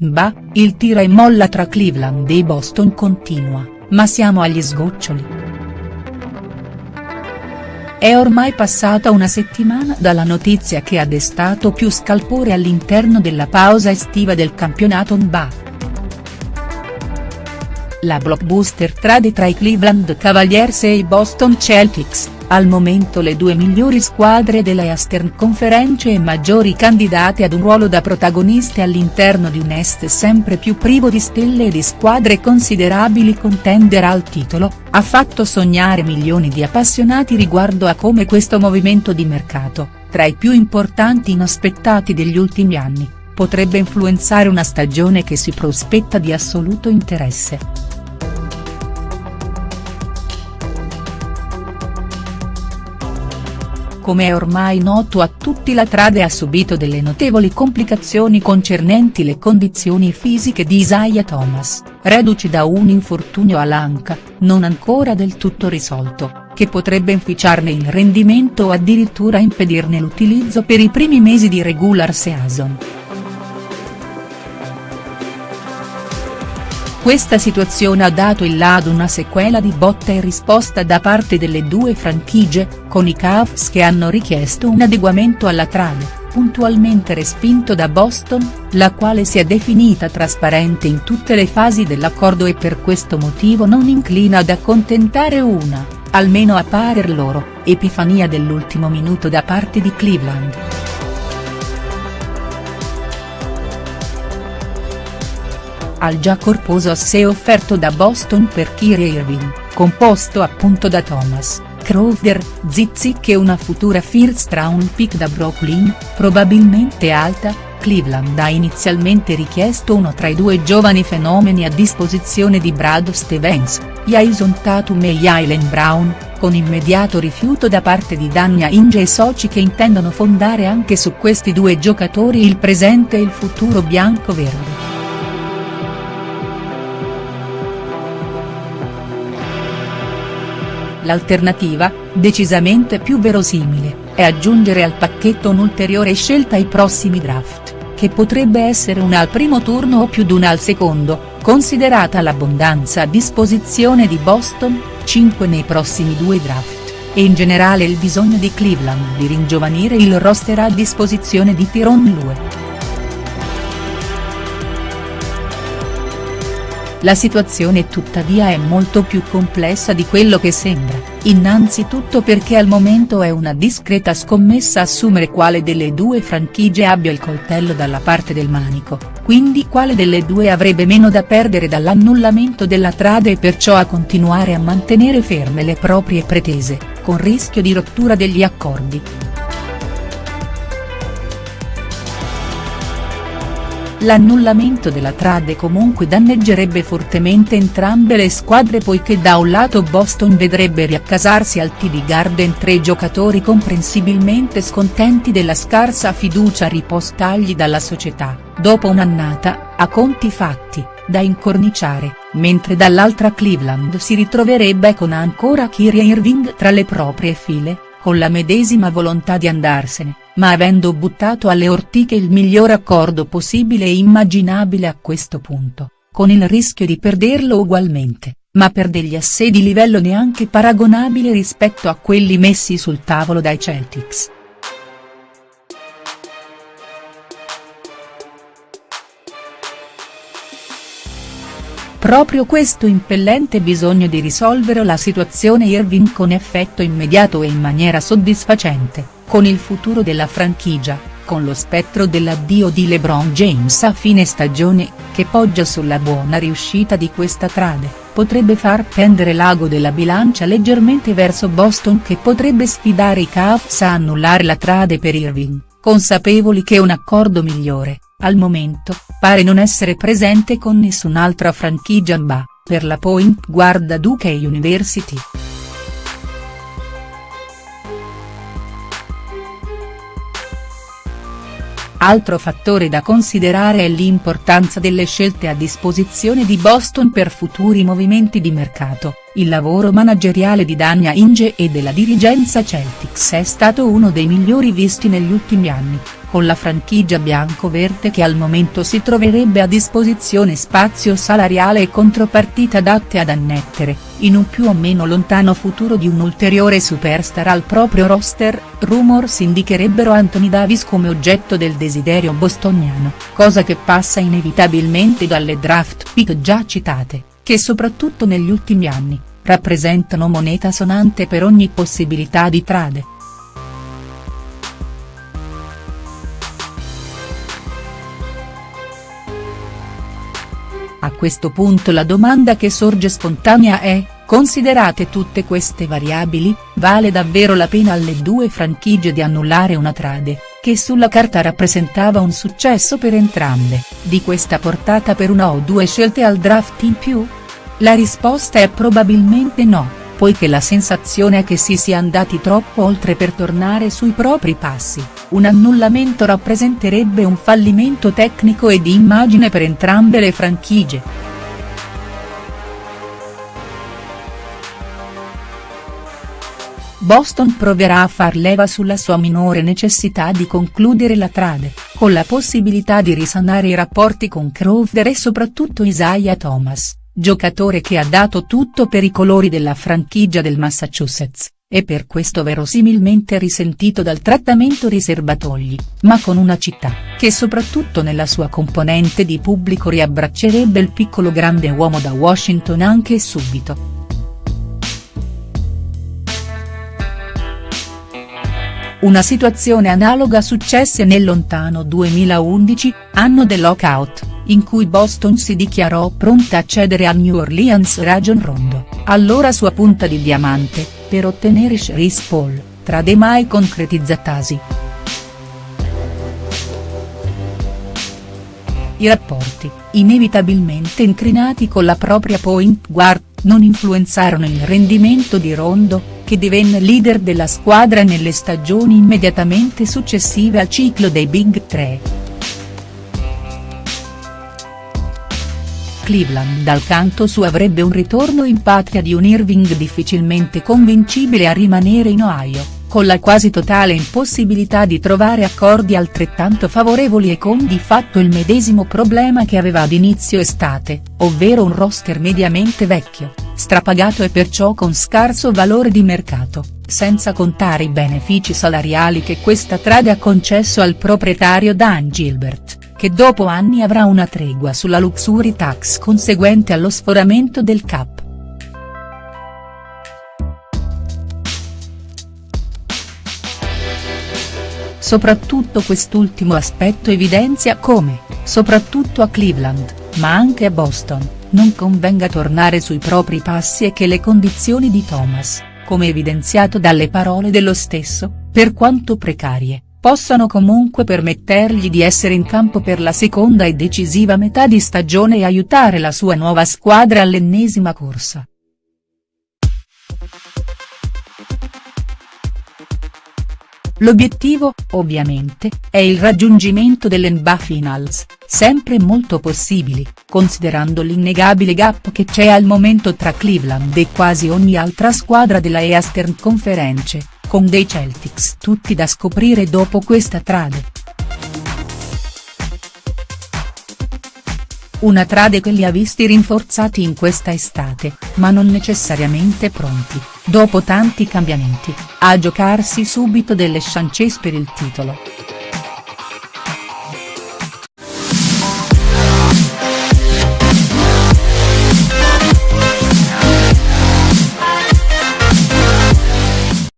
Bah, il tira e molla tra Cleveland e Boston continua, ma siamo agli sgoccioli. È ormai passata una settimana dalla notizia che ha destato più scalpore all'interno della pausa estiva del campionato NBA. La blockbuster trade tra i Cleveland Cavaliers e i Boston Celtics, al momento le due migliori squadre della Eastern Conference e maggiori candidate ad un ruolo da protagoniste all'interno di un Est sempre più privo di stelle e di squadre considerabili contender al titolo, ha fatto sognare milioni di appassionati riguardo a come questo movimento di mercato, tra i più importanti inaspettati degli ultimi anni, potrebbe influenzare una stagione che si prospetta di assoluto interesse. Come è ormai noto a tutti la trade ha subito delle notevoli complicazioni concernenti le condizioni fisiche di Isaiah Thomas, reduci da un infortunio all'anca, non ancora del tutto risolto, che potrebbe inficiarne il rendimento o addirittura impedirne l'utilizzo per i primi mesi di regular season. Questa situazione ha dato il là ad una sequela di botta e risposta da parte delle due franchigie, con i Cavs che hanno richiesto un adeguamento alla trame, puntualmente respinto da Boston, la quale si è definita trasparente in tutte le fasi dell'accordo e per questo motivo non inclina ad accontentare una, almeno a parer loro, epifania dell'ultimo minuto da parte di Cleveland. Al già corposo assè offerto da Boston per Kyrie Irving, composto appunto da Thomas, Crowder, Zizic e una futura first round pick da Brooklyn, probabilmente alta, Cleveland ha inizialmente richiesto uno tra i due giovani fenomeni a disposizione di Brad Stevens, Jason Tatum e Jalen Brown, con immediato rifiuto da parte di Dania Inge e soci che intendono fondare anche su questi due giocatori il presente e il futuro bianco-verde. L'alternativa, decisamente più verosimile, è aggiungere al pacchetto un'ulteriore scelta ai prossimi draft, che potrebbe essere una al primo turno o più d'una al secondo, considerata l'abbondanza a disposizione di Boston, 5 nei prossimi due draft, e in generale il bisogno di Cleveland di ringiovanire il roster a disposizione di Tyron Lue. La situazione tuttavia è molto più complessa di quello che sembra, innanzitutto perché al momento è una discreta scommessa assumere quale delle due franchigie abbia il coltello dalla parte del manico, quindi quale delle due avrebbe meno da perdere dall'annullamento della trade e perciò a continuare a mantenere ferme le proprie pretese, con rischio di rottura degli accordi. L'annullamento della trade comunque danneggerebbe fortemente entrambe le squadre poiché da un lato Boston vedrebbe riaccasarsi al TD Garden tre giocatori comprensibilmente scontenti della scarsa fiducia ripostagli dalla società, dopo un'annata, a conti fatti, da incorniciare, mentre dall'altra Cleveland si ritroverebbe con ancora Kyrie Irving tra le proprie file, con la medesima volontà di andarsene ma avendo buttato alle ortiche il miglior accordo possibile e immaginabile a questo punto, con il rischio di perderlo ugualmente, ma per degli assedi di livello neanche paragonabile rispetto a quelli messi sul tavolo dai Celtics. Proprio questo impellente bisogno di risolvere la situazione Irving con effetto immediato e in maniera soddisfacente con il futuro della franchigia, con lo spettro dell'addio di LeBron James a fine stagione, che poggia sulla buona riuscita di questa trade, potrebbe far pendere l'ago della bilancia leggermente verso Boston che potrebbe sfidare i Cavs a annullare la trade per Irving, consapevoli che un accordo migliore, al momento, pare non essere presente con nessun'altra franchigia NBA, per la point guard Duke University. Altro fattore da considerare è l'importanza delle scelte a disposizione di Boston per futuri movimenti di mercato, il lavoro manageriale di Dania Inge e della dirigenza Celtics è stato uno dei migliori visti negli ultimi anni, con la franchigia bianco-verde che al momento si troverebbe a disposizione spazio salariale e contropartite adatte ad annettere, in un più o meno lontano futuro di un ulteriore superstar al proprio roster, rumors indicherebbero Anthony Davis come oggetto del desiderio bostoniano, cosa che passa inevitabilmente dalle draft pick già citate, che soprattutto negli ultimi anni, rappresentano moneta sonante per ogni possibilità di trade. A questo punto la domanda che sorge spontanea è, considerate tutte queste variabili, vale davvero la pena alle due franchigie di annullare una trade, che sulla carta rappresentava un successo per entrambe, di questa portata per una o due scelte al draft in più? La risposta è probabilmente no, poiché la sensazione è che si sia andati troppo oltre per tornare sui propri passi, un annullamento rappresenterebbe un fallimento tecnico e di immagine per entrambe le franchigie. Boston proverà a far leva sulla sua minore necessità di concludere la trade, con la possibilità di risanare i rapporti con Crowder e soprattutto Isaiah Thomas giocatore che ha dato tutto per i colori della franchigia del Massachusetts, e per questo verosimilmente risentito dal trattamento riservatogli, ma con una città, che soprattutto nella sua componente di pubblico riabbraccerebbe il piccolo grande uomo da Washington anche subito. Una situazione analoga successe nel lontano 2011, anno del lockout, in cui Boston si dichiarò pronta a cedere a New Orleans Rajon Rondo, allora sua punta di diamante, per ottenere Chris Paul, trade mai concretizzatasi. I rapporti, inevitabilmente incrinati con la propria point guard, non influenzarono il rendimento di Rondo, che divenne leader della squadra nelle stagioni immediatamente successive al ciclo dei Big 3. Cleveland dal canto suo avrebbe un ritorno in patria di un Irving difficilmente convincibile a rimanere in Ohio, con la quasi totale impossibilità di trovare accordi altrettanto favorevoli e con di fatto il medesimo problema che aveva ad inizio estate, ovvero un roster mediamente vecchio, strapagato e perciò con scarso valore di mercato, senza contare i benefici salariali che questa trade ha concesso al proprietario Dan Gilbert che dopo anni avrà una tregua sulla luxury tax conseguente allo sforamento del cap. Soprattutto quest'ultimo aspetto evidenzia come, soprattutto a Cleveland, ma anche a Boston, non convenga tornare sui propri passi e che le condizioni di Thomas, come evidenziato dalle parole dello stesso, per quanto precarie, possano comunque permettergli di essere in campo per la seconda e decisiva metà di stagione e aiutare la sua nuova squadra all'ennesima corsa. L'obiettivo, ovviamente, è il raggiungimento dell'NBA Finals, sempre molto possibili, considerando l'innegabile gap che c'è al momento tra Cleveland e quasi ogni altra squadra della Eastern Conference, con dei Celtics tutti da scoprire dopo questa trade. Una trade che li ha visti rinforzati in questa estate, ma non necessariamente pronti, dopo tanti cambiamenti, a giocarsi subito delle chance per il titolo.